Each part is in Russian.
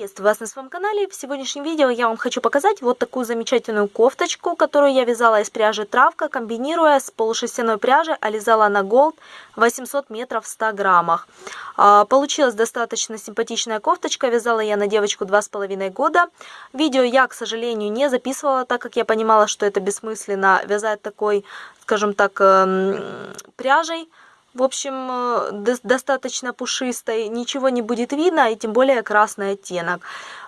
Приветствую вас на своем канале. В сегодняшнем видео я вам хочу показать вот такую замечательную кофточку, которую я вязала из пряжи Травка, комбинируя с полушерстяной пряжей Ализала на Gold 800 метров в 100 граммах. А, получилась достаточно симпатичная кофточка, вязала я на девочку 2,5 года. Видео я, к сожалению, не записывала, так как я понимала, что это бессмысленно вязать такой, скажем так, эм, пряжей в общем, э, достаточно пушистой, ничего не будет видно, и тем более красный оттенок.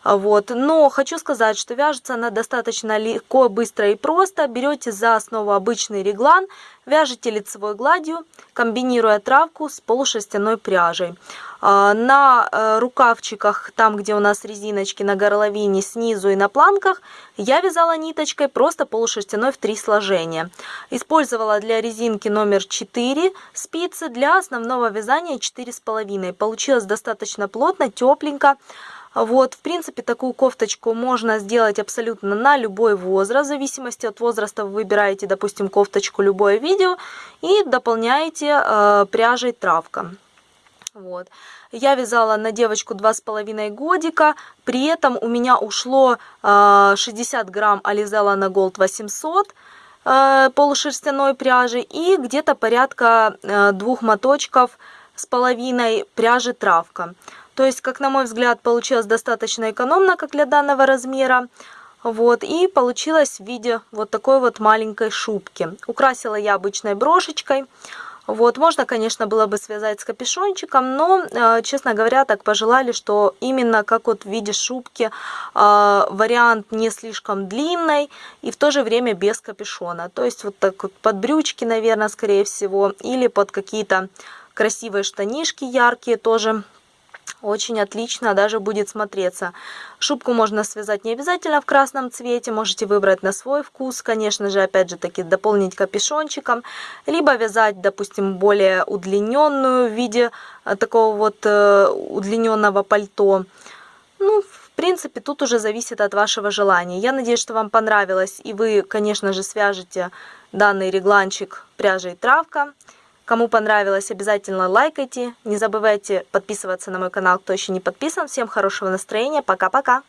Вот. Но хочу сказать, что вяжется она достаточно легко, быстро и просто. Берете за основу обычный реглан, вяжете лицевой гладью, комбинируя травку с полушерстяной пряжей. А, на э, рукавчиках, там где у нас резиночки на горловине снизу и на планках, я вязала ниточкой просто полушерстяной в три сложения. Использовала для резинки номер 4 спицы, для основного вязания 4,5. Получилось достаточно плотно, тепленько. Вот, в принципе, такую кофточку можно сделать абсолютно на любой возраст. В зависимости от возраста вы выбираете, допустим, кофточку любое видео и дополняете э, пряжей травка. Вот. Я вязала на девочку два с половиной годика, при этом у меня ушло э, 60 грамм на Gold 800 э, полушерстяной пряжи и где-то порядка э, двух моточков с половиной пряжи травка. То есть, как на мой взгляд, получилось достаточно экономно, как для данного размера. Вот, и получилось в виде вот такой вот маленькой шубки. Украсила я обычной брошечкой. Вот, можно, конечно, было бы связать с капюшончиком, но, э, честно говоря, так пожелали, что именно как вот в виде шубки э, вариант не слишком длинный и в то же время без капюшона. То есть вот так вот под брючки, наверное, скорее всего, или под какие-то красивые штанишки яркие тоже очень отлично даже будет смотреться. Шубку можно связать не обязательно в красном цвете, можете выбрать на свой вкус, конечно же, опять же таки дополнить капюшончиком, либо вязать, допустим, более удлиненную в виде э, такого вот э, удлиненного пальто. Ну, в принципе, тут уже зависит от вашего желания. Я надеюсь, что вам понравилось, и вы, конечно же, свяжете данный регланчик пряжей травка. Кому понравилось, обязательно лайкайте. Не забывайте подписываться на мой канал, кто еще не подписан. Всем хорошего настроения. Пока-пока.